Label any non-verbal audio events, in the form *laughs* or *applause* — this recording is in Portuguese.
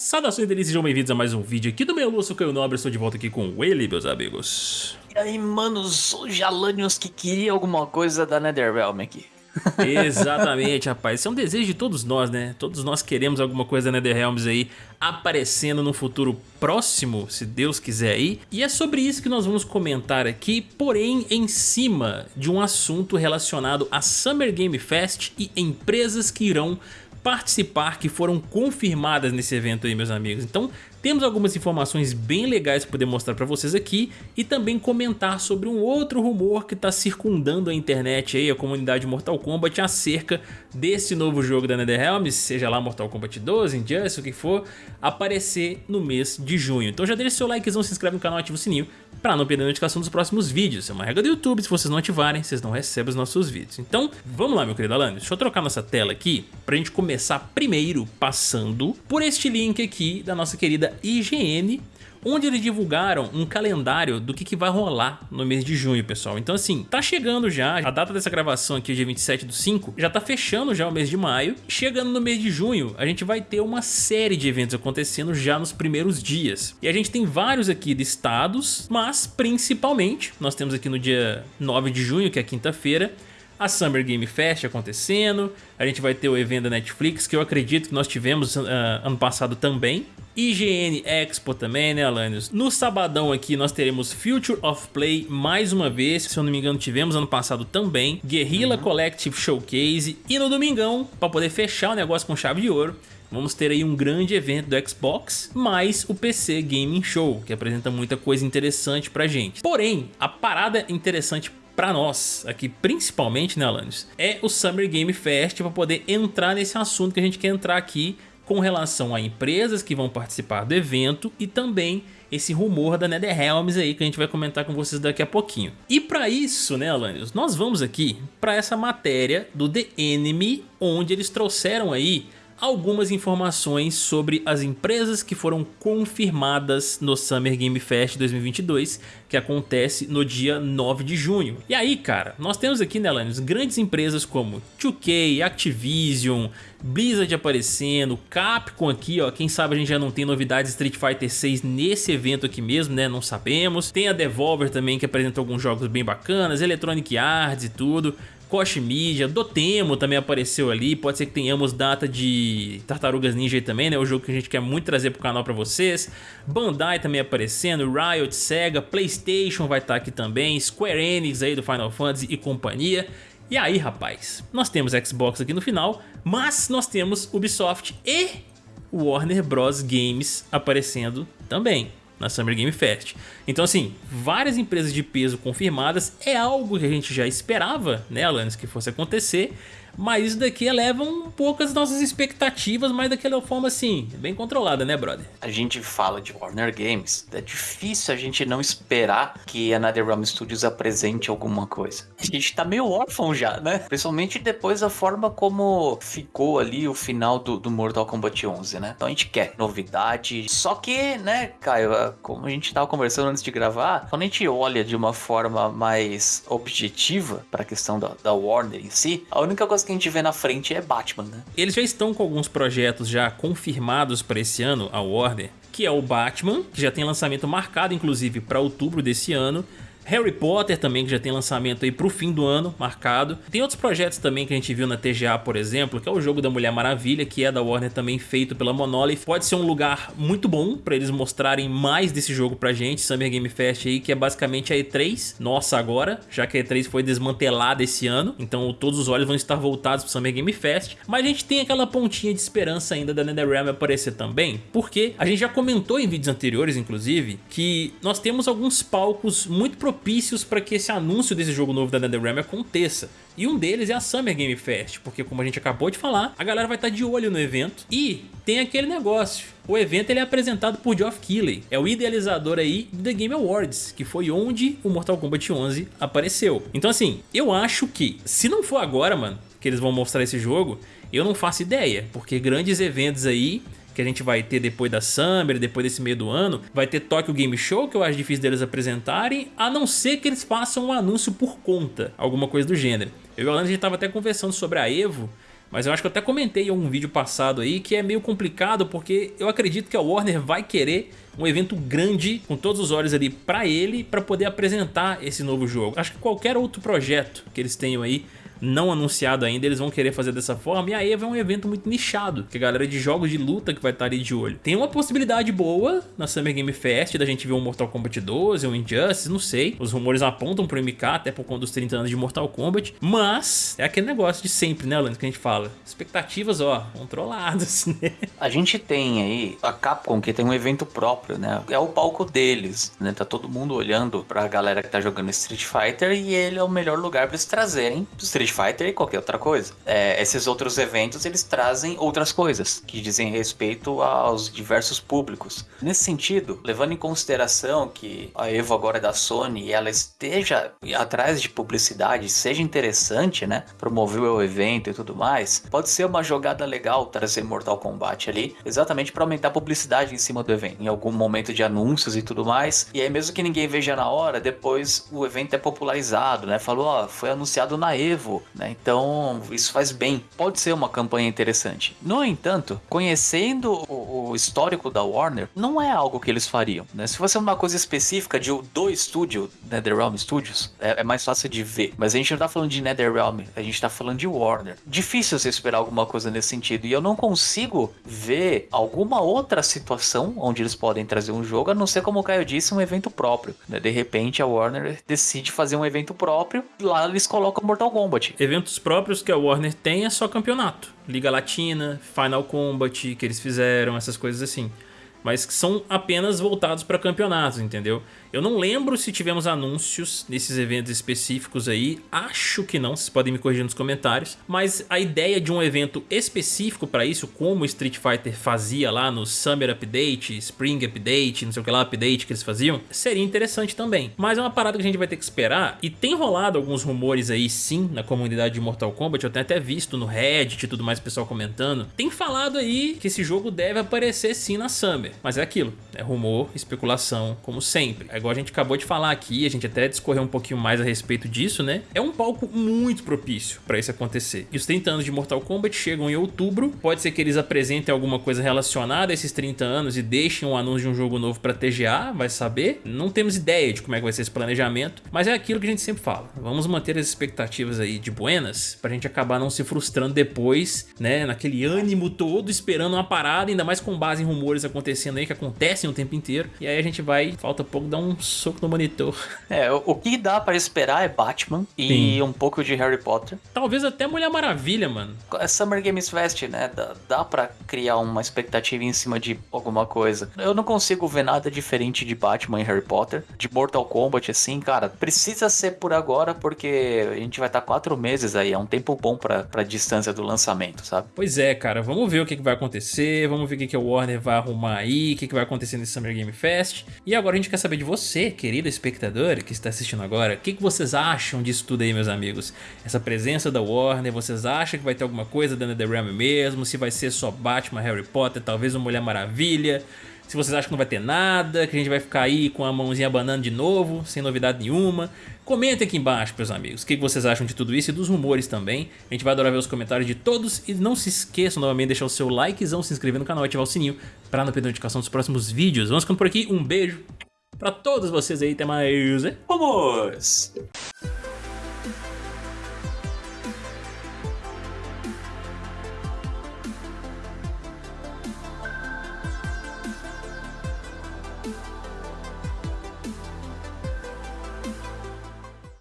Saudações delícias, sejam bem-vindos a mais um vídeo aqui do meu Lúcio Caio Nobre, estou de volta aqui com ele, meus amigos. E aí, manos, os Jalanios que queria alguma coisa da Netherrealm aqui. *laughs* Exatamente, rapaz. Isso é um desejo de todos nós, né? Todos nós queremos alguma coisa da NetherRealms aí aparecendo no futuro próximo, se Deus quiser aí. E é sobre isso que nós vamos comentar aqui, porém em cima de um assunto relacionado a Summer Game Fest e empresas que irão participar que foram confirmadas nesse evento aí, meus amigos. Então, temos algumas informações bem legais para poder mostrar para vocês aqui e também comentar sobre um outro rumor que está circundando a internet aí, a comunidade Mortal Kombat acerca desse novo jogo da NetherRealm, seja lá Mortal Kombat 12, Injustice, o que for, aparecer no mês de junho. Então já deixa seu likezão, se inscreve no canal, ativa o sininho para não perder a notificação dos próximos vídeos. É uma regra do YouTube, se vocês não ativarem, vocês não recebem os nossos vídeos. Então, vamos lá, meu querido Alan, deixa eu trocar nossa tela aqui para a gente começar primeiro passando por este link aqui da nossa querida IGN, onde eles divulgaram um calendário do que, que vai rolar no mês de junho, pessoal. Então assim, tá chegando já, a data dessa gravação aqui, dia 27 do 5, já tá fechando já o mês de maio. Chegando no mês de junho, a gente vai ter uma série de eventos acontecendo já nos primeiros dias. E a gente tem vários aqui listados, mas principalmente, nós temos aqui no dia 9 de junho, que é quinta-feira, a Summer Game Fest acontecendo, a gente vai ter o evento da Netflix, que eu acredito que nós tivemos uh, ano passado também, IGN Expo também, né, Alanios? No sabadão aqui nós teremos Future of Play mais uma vez, se eu não me engano tivemos ano passado também, Guerrilla uhum. Collective Showcase e no domingão, para poder fechar o negócio com chave de ouro, Vamos ter aí um grande evento do Xbox, mais o PC Gaming Show, que apresenta muita coisa interessante pra gente. Porém, a parada interessante para nós, aqui principalmente, né, Alanis, é o Summer Game Fest para poder entrar nesse assunto que a gente quer entrar aqui com relação a empresas que vão participar do evento e também esse rumor da NetherRealms aí que a gente vai comentar com vocês daqui a pouquinho. E para isso, né, Alanios, nós vamos aqui para essa matéria do The Enemy, onde eles trouxeram aí algumas informações sobre as empresas que foram confirmadas no Summer Game Fest 2022, que acontece no dia 9 de junho. E aí, cara, nós temos aqui, né, Lanius, grandes empresas como 2K, Activision, Blizzard aparecendo, Capcom aqui, ó, quem sabe a gente já não tem novidades Street Fighter 6 nesse evento aqui mesmo, né, não sabemos. Tem a Devolver também que apresenta alguns jogos bem bacanas, Electronic Arts e tudo. Koch Media, Dotemo também apareceu ali, pode ser que tenhamos data de Tartarugas Ninja também, né, o jogo que a gente quer muito trazer pro canal pra vocês. Bandai também aparecendo, Riot, Sega, Playstation vai estar tá aqui também, Square Enix aí do Final Fantasy e companhia. E aí, rapaz, nós temos Xbox aqui no final, mas nós temos Ubisoft e Warner Bros. Games aparecendo também na Summer Game Fest. Então assim, várias empresas de peso confirmadas é algo que a gente já esperava, né, Alanis, que fosse acontecer, mas isso daqui eleva um pouco as nossas expectativas, mas daquela forma assim, bem controlada, né, brother? A gente fala de Warner Games, é difícil a gente não esperar que a NetherRealm Studios apresente alguma coisa. A gente tá meio órfão já, né? Principalmente depois da forma como ficou ali o final do, do Mortal Kombat 11, né? Então a gente quer novidade, só que, né, Caio, como a gente tava conversando antes de gravar, quando a gente olha de uma forma mais objetiva para a questão da, da Warner em si, a única coisa que a gente vê na frente é Batman, né? Eles já estão com alguns projetos já confirmados para esse ano, a Warner, que é o Batman, que já tem lançamento marcado inclusive para outubro desse ano, Harry Potter também, que já tem lançamento aí pro fim do ano, marcado. Tem outros projetos também que a gente viu na TGA, por exemplo, que é o jogo da Mulher Maravilha, que é da Warner também, feito pela Monolith. Pode ser um lugar muito bom pra eles mostrarem mais desse jogo pra gente, Summer Game Fest aí, que é basicamente a E3, nossa agora, já que a E3 foi desmantelada esse ano, então todos os olhos vão estar voltados pro Summer Game Fest. Mas a gente tem aquela pontinha de esperança ainda da NetherRealm aparecer também, porque a gente já comentou em vídeos anteriores, inclusive, que nós temos alguns palcos muito propícios propícios para que esse anúncio desse jogo novo da NetherRealm aconteça. E um deles é a Summer Game Fest, porque como a gente acabou de falar, a galera vai estar tá de olho no evento e tem aquele negócio. O evento ele é apresentado por Geoff Keighley, é o idealizador aí do The Game Awards, que foi onde o Mortal Kombat 11 apareceu. Então assim, eu acho que se não for agora, mano, que eles vão mostrar esse jogo, eu não faço ideia, porque grandes eventos aí que a gente vai ter depois da Summer, depois desse meio do ano. Vai ter Tokyo Game Show, que eu acho difícil deles apresentarem, a não ser que eles façam um anúncio por conta, alguma coisa do gênero. Eu e o Alan, a gente tava até conversando sobre a EVO, Mas eu acho que eu até comentei em algum vídeo passado aí que é meio complicado porque eu acredito que a Warner vai querer um evento grande com todos os olhos ali para ele para poder apresentar esse novo jogo. Acho que qualquer outro projeto que eles tenham aí não anunciado ainda, eles vão querer fazer dessa forma. E a EVA é um evento muito nichado, que a galera de jogos de luta que vai estar ali de olho. Tem uma possibilidade boa na Summer Game Fest da gente ver um Mortal Kombat 12, um Injustice, não sei. Os rumores apontam pro MK, até por conta dos 30 anos de Mortal Kombat. Mas é aquele negócio de sempre, né, Lando, que a gente fala. Expectativas, ó, controladas, *laughs* né? A gente tem aí a Capcom, que tem um evento próprio, né? É o palco deles, né? Tá todo mundo olhando pra galera que tá jogando Street Fighter e ele é o melhor lugar pra eles trazerem Street Street Fighter e qualquer outra coisa. É, esses outros eventos eles trazem outras coisas que dizem respeito aos diversos públicos. Nesse sentido, levando em consideração que a Evo agora é da Sony e ela esteja atrás de publicidade, seja interessante, né, promover o evento e tudo mais, pode ser uma jogada legal trazer Mortal Kombat ali, exatamente para aumentar a publicidade em cima do evento, em algum momento de anúncios e tudo mais. E aí mesmo que ninguém veja na hora, depois o evento é popularizado, né? Falou, ó, foi anunciado na Evo, né? Então isso faz bem. Pode ser uma campanha interessante. No entanto, conhecendo o, o histórico da Warner, não é algo que eles fariam. Né? Se fosse uma coisa específica de, do estúdio, NetherRealm Studios, é, é, mais fácil de ver. Mas a gente não tá falando de NetherRealm, a gente tá falando de Warner. Difícil você esperar alguma coisa nesse sentido. E eu não consigo ver alguma outra situação onde eles podem trazer um jogo, a não ser como o Caio disse, um evento próprio. Né? De repente a Warner decide fazer um evento próprio, lá eles colocam Mortal Kombat. Eventos próprios que a Warner tem é só campeonato. Liga Latina, Final Combat que eles fizeram, essas coisas assim. Mas que são apenas voltados para campeonatos, entendeu? Eu não lembro se tivemos anúncios nesses eventos específicos aí, acho que não, vocês podem me corrigir nos comentários, mas a ideia de um evento específico para isso, como o Street Fighter fazia lá no Summer Update, Spring Update, não sei o que lá, Update que eles faziam, seria interessante também. Mas é uma parada que a gente vai ter que esperar, e tem rolado alguns rumores aí sim, na comunidade de Mortal Kombat, eu tenho até visto no Reddit e tudo mais, o pessoal comentando, tem falado aí que esse jogo deve aparecer sim na Summer, mas é aquilo, é rumor, especulação, como sempre igual a gente acabou de falar aqui, a gente até discorreu um pouquinho mais a respeito disso, né? É um palco muito propício para isso acontecer. E os 30 anos de Mortal Kombat chegam em outubro, pode ser que eles apresentem alguma coisa relacionada a esses 30 anos e deixem um anúncio de um jogo novo para TGA, vai saber. Não temos ideia de como é que vai ser esse planejamento, mas é aquilo que a gente sempre fala. Vamos manter as expectativas aí de buenas pra gente acabar não se frustrando depois, né? Naquele ânimo todo, esperando uma parada, ainda mais com base em rumores acontecendo aí, que acontecem o tempo inteiro. E aí a gente vai, falta pouco, dar um soco no monitor. *laughs* É, o, o que dá para esperar é Batman e Sim. um pouco de Harry Potter. Talvez até Mulher Maravilha, mano. É Summer Games Fest, né? Dá, dá para criar uma expectativa em cima de alguma coisa. Eu não consigo ver nada diferente de Batman e Harry Potter. De Mortal Kombat, assim, cara, precisa ser por agora porque a gente vai estar tá quatro meses aí. É um tempo bom pra, pra distância do lançamento, sabe? Pois é, cara. Vamos ver o que, que vai acontecer. Vamos ver o que, que o Warner vai arrumar aí. O que, que vai acontecer nesse Summer Game Fest. E agora a gente quer saber de você querido espectador que está assistindo agora, o que, que vocês acham disso tudo aí, meus amigos? Essa presença da Warner, vocês acham que vai ter alguma coisa da NetherRealm mesmo? Se vai ser só Batman, Harry Potter, talvez uma Mulher Maravilha? Se vocês acham que não vai ter nada, que a gente vai ficar aí com a mãozinha banana de novo, sem novidade nenhuma. Comentem aqui embaixo, meus amigos, o que vocês acham de tudo isso e dos rumores também. A gente vai adorar ver os comentários de todos e não se esqueçam novamente de deixar o seu likezão, se inscrever no canal e ativar o sininho para não perder a notificação dos próximos vídeos. Vamos ficando por aqui, um beijo Pra todos vocês aí, até mais. Vamos!